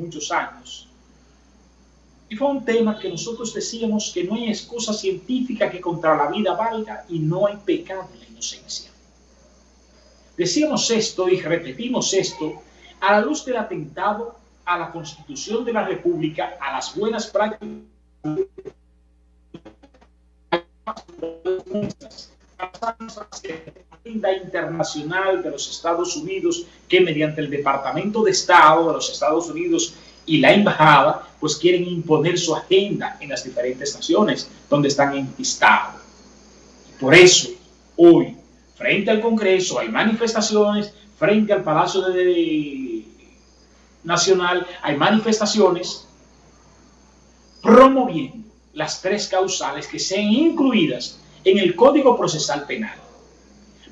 muchos años. Y fue un tema que nosotros decíamos que no hay excusa científica que contra la vida valga y no hay pecado en la inocencia. Decíamos esto y repetimos esto a la luz del atentado a la Constitución de la República, a las buenas prácticas la internacional de los Estados Unidos que mediante el Departamento de Estado de los Estados Unidos y la embajada pues quieren imponer su agenda en las diferentes naciones donde están enquistados. Por eso hoy frente al Congreso hay manifestaciones, frente al Palacio de Nacional hay manifestaciones promoviendo las tres causales que sean incluidas en el Código Procesal Penal.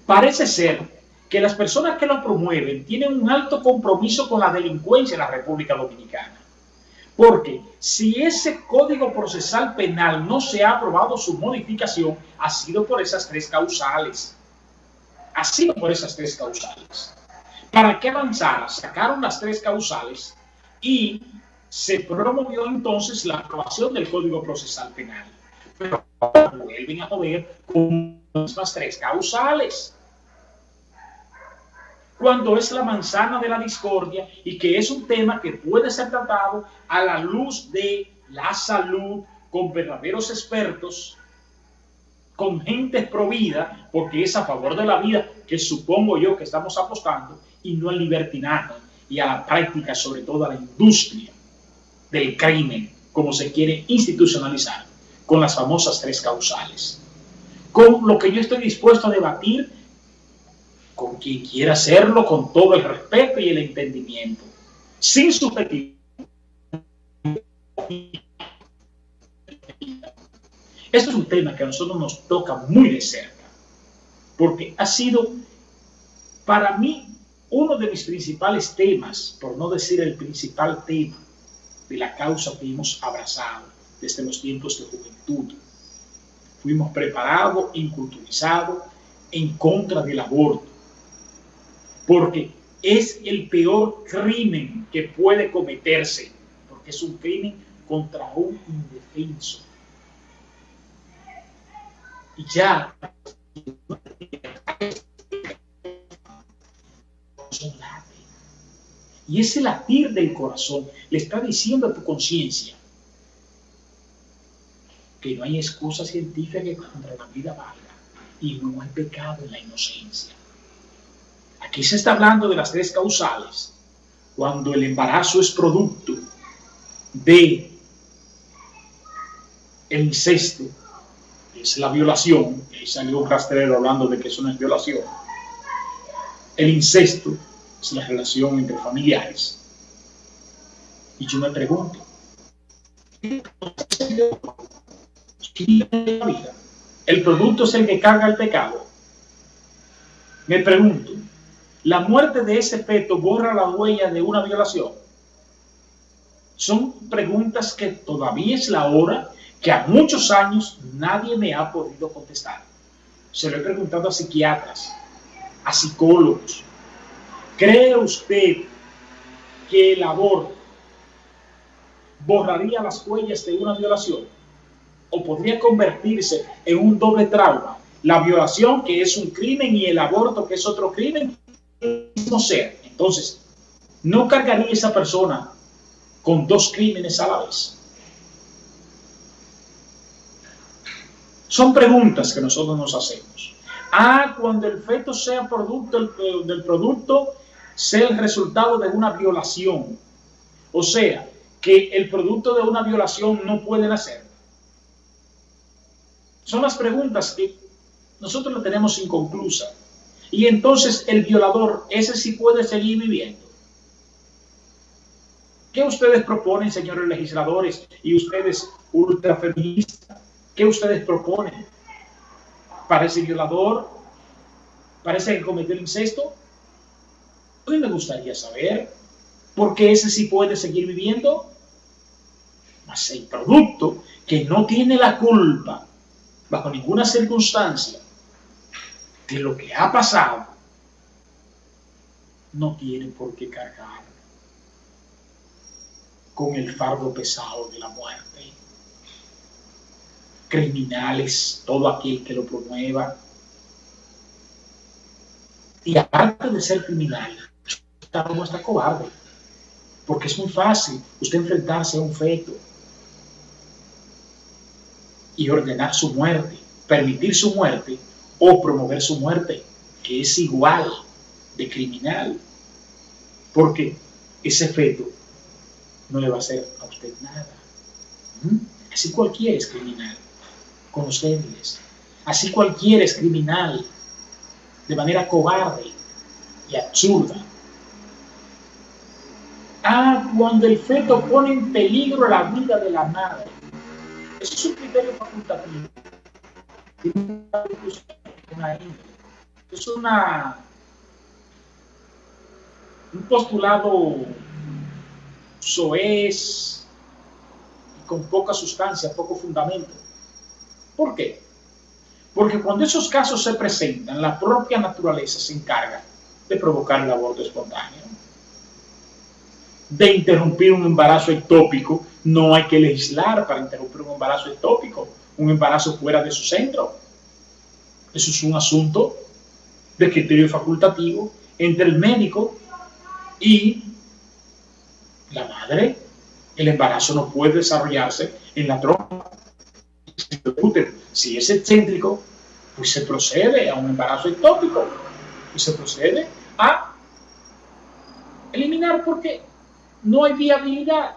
Parece ser que las personas que lo promueven tienen un alto compromiso con la delincuencia en la República Dominicana. Porque si ese Código Procesal Penal no se ha aprobado su modificación, ha sido por esas tres causales. Ha sido por esas tres causales. ¿Para qué avanzar? Sacaron las tres causales y se promovió entonces la aprobación del Código Procesal Penal. Pero vuelven a mover con las tres causales. Cuando es la manzana de la discordia y que es un tema que puede ser tratado a la luz de la salud con verdaderos expertos, con gente provida, porque es a favor de la vida que supongo yo que estamos apostando, y no al libertinaje y a la práctica, sobre todo a la industria del crimen, como se quiere institucionalizar, con las famosas tres causales. Con lo que yo estoy dispuesto a debatir con quien quiera hacerlo, con todo el respeto y el entendimiento, sin subjetivo. Esto es un tema que a nosotros nos toca muy de cerca, porque ha sido para mí uno de mis principales temas, por no decir el principal tema, de la causa que hemos abrazado desde los tiempos de juventud. Fuimos preparados, inculturizados en contra del aborto, porque es el peor crimen que puede cometerse, porque es un crimen contra un indefenso. Y ya y ese latir del corazón le está diciendo a tu conciencia que no hay excusa científica contra la vida valga y no hay pecado en la inocencia. Aquí se está hablando de las tres causales. Cuando el embarazo es producto de el incesto, es la violación, ahí salió un rastrero hablando de que eso no es violación. El incesto es la relación entre familiares. Y yo me pregunto, ¿el producto es el que carga el pecado? Me pregunto, ¿la muerte de ese feto borra la huella de una violación? Son preguntas que todavía es la hora que a muchos años nadie me ha podido contestar. Se lo he preguntado a psiquiatras, a psicólogos, ¿Cree usted que el aborto borraría las huellas de una violación? ¿O podría convertirse en un doble trauma? La violación, que es un crimen, y el aborto, que es otro crimen, no sé. Entonces, ¿no cargaría esa persona con dos crímenes a la vez? Son preguntas que nosotros nos hacemos. Ah, cuando el feto sea producto del producto sea el resultado de una violación. O sea, que el producto de una violación no puede nacer. Son las preguntas que nosotros lo tenemos inconclusa. Y entonces el violador, ese sí puede seguir viviendo. ¿Qué ustedes proponen, señores legisladores, y ustedes ultrafeministas? ¿Qué ustedes proponen? ¿Para ese violador? ¿Parece que cometió el incesto? A mí me gustaría saber por qué ese sí puede seguir viviendo. Mas el producto que no tiene la culpa bajo ninguna circunstancia de lo que ha pasado, no tiene por qué cargar. con el fardo pesado de la muerte. Criminales, todo aquel que lo promueva. Y aparte de ser criminal, está como está cobarde. Porque es muy fácil usted enfrentarse a un feto y ordenar su muerte, permitir su muerte o promover su muerte, que es igual de criminal. Porque ese feto no le va a hacer a usted nada. ¿Mm? Así cualquiera es criminal, con los débiles. Así cualquiera es criminal, de manera cobarde y absurda. Ah, cuando el feto pone en peligro la vida de la madre. Es un criterio facultativo. Es una, un postulado soez y con poca sustancia, poco fundamento. ¿Por qué? Porque cuando esos casos se presentan, la propia naturaleza se encarga de provocar el aborto espontáneo. De interrumpir un embarazo ectópico, no hay que legislar para interrumpir un embarazo ectópico, un embarazo fuera de su centro. Eso es un asunto de criterio facultativo entre el médico y la madre, el embarazo no puede desarrollarse en la trompa. Si es excéntrico, pues se procede a un embarazo ectópico y se procede a eliminar porque no hay viabilidad.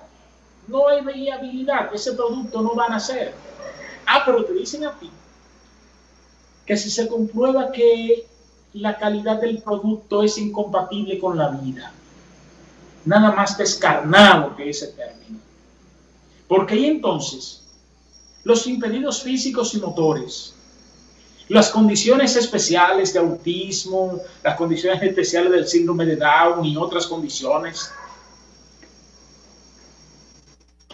No hay viabilidad. Ese producto no va a nacer. Ah, pero te dicen a ti que si se comprueba que la calidad del producto es incompatible con la vida, nada más descarnado que ese término. Porque ahí entonces, los impedidos físicos y motores, las condiciones especiales de autismo, las condiciones especiales del síndrome de Down y otras condiciones,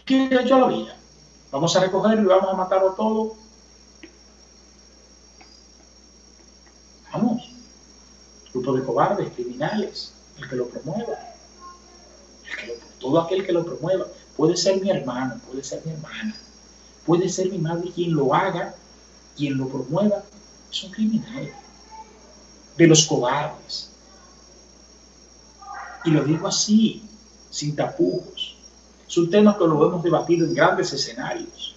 ¿qué ha hecho la vida? Vamos a recogerlo y vamos a matarlo todo. Vamos. Grupo de cobardes, criminales, el que lo promueva todo aquel que lo promueva. Puede ser mi hermano, puede ser mi hermana, puede ser mi madre quien lo haga, quien lo promueva, es un criminal. De los cobardes. Y lo digo así, sin tapujos. Es un tema que lo hemos debatido en grandes escenarios.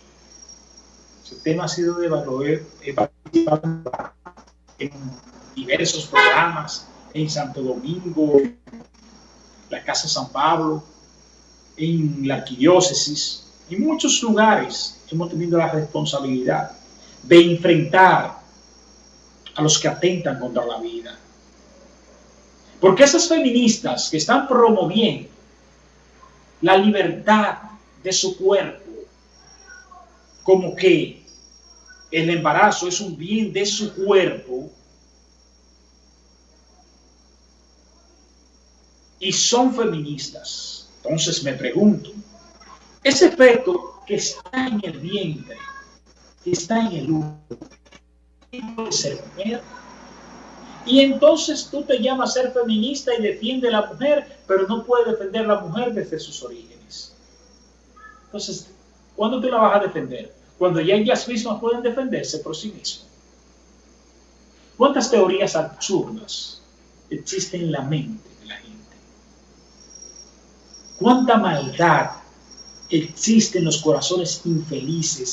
Ese tema ha sido debatido en diversos programas, en Santo Domingo, la Casa San Pablo, en la arquidiócesis, en muchos lugares hemos tenido la responsabilidad de enfrentar a los que atentan contra la vida. Porque esas feministas que están promoviendo la libertad de su cuerpo, como que el embarazo es un bien de su cuerpo, y son feministas. Entonces me pregunto, ese feto que está en el vientre, que está en el útero, ser mujer. Y entonces tú te llamas a ser feminista y defiende a la mujer, pero no puede defender a la mujer desde sus orígenes. Entonces, ¿cuándo tú la vas a defender? Cuando ya ellas mismas pueden defenderse por sí mismas. ¿Cuántas teorías absurdas existen en la mente? Cuánta maldad existe en los corazones infelices